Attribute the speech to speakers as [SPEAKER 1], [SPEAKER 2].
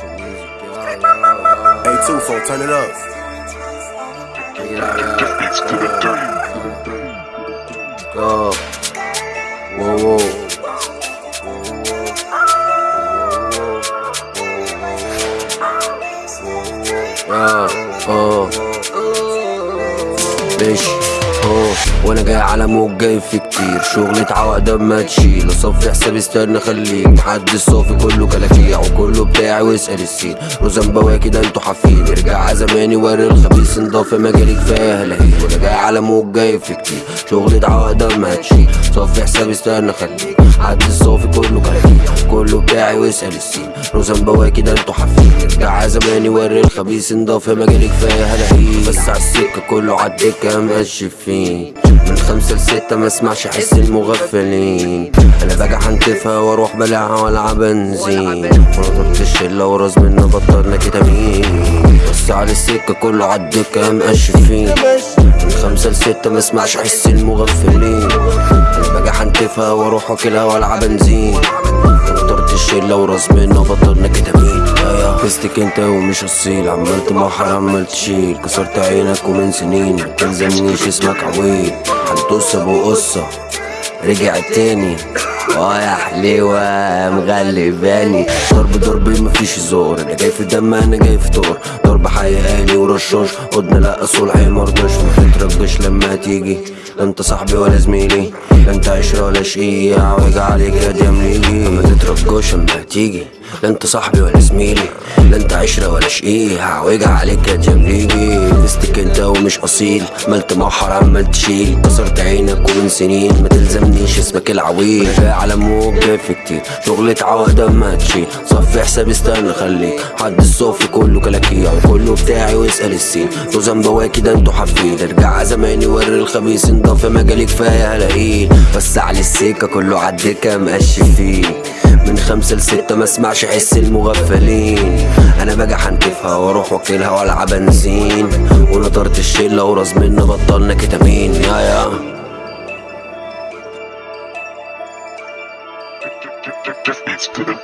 [SPEAKER 1] A two four, turn it up.
[SPEAKER 2] Go. Whoa, whoa. Yeah, oh, bitch. اوه وأنا جاي على موج جاي في كتير. شغلة عقدة ما تشيل. اصفي حسابي استنى خليك. محدش صافي كله كلاكيع. وكله بتاعي واسأل السين. رزان بواكي ده أنتوا حافين. ارجع زماني وري الخبيث. انضاف مجالي كفاية هلاهي وأنا جاي على موج جاي في كتير. شغلة عقدة ما تشيل. صفي حسابي استنى خليك. محدش صافي كله كلاكيع. كله بتاعي واسأل السين. رزان بواكي ده أنتوا حافين. ارجع زماني وري الخبيث. انضاف مجالي كفاية هلاهي بس على السكة كله عالدكة ماشي فين من خمسة لستة ما اسمعش حس المغفلين. أنا باجي حنتفها وأروح بلعها وألعب بنزين. وأنا طرت الشلة وراس منا بطلنا كتامين بس على السكة كله عالدكة ماشي فين من خمسة لستة ما اسمعش حس المغفلين. أنا باجي حنتفها وأروح واكلها وألعب بنزين. الشلة وراس منا بطلنا يا فستك أنت ومش اصيل عمال تمحر عمال تشيل كسرت عينك ومن سنين ما تلزمنيش اسمك عويل. هندوس أبو قصة. رجع تاني. آه يا حليوة مغلباني ضرب ضرب مفيش زور. أنا جاي في دم أنا جاي في طور. ضرب حقيقاني ورشاش. قدنا لا صلح مرضاش ما تترجش لما تيجي. انت صاحبي ولا زميلي. انت عشرة ولا شقية عوج عليك يا ديامليلي ما تترجوش لما تيجي. انت صاحبي ولا زميلي. انت عشرة ولا شقية هعوج عليك يا جمريجي فستك انت ومش أصيل. ملت محر عمال تشيل كسرت عينك ومن سنين. ما تلزمنيش اسمك العويل. جاي على موج جاي في كتير. شغلة عقدة ما تشيل. صفي حسابي استنى خليك. حد الصافي كله كلاكيع وكله بتاعي واسأل السين. توزن بواكي ده أنتوا حافين. ارجع زماني وري الخبيث. انضاف مجالي كفاية هلاقيه بس على السكة كله عالدكة مقشف فيه من خمسة لستة ما اسمعش حس المغفلين. أنا باجي حنتفها وأروح واكلها وألعب بنزين. ونطرت الشلة وراس منا بطلنا كتامين. يا يا.
[SPEAKER 3] Death beats to the.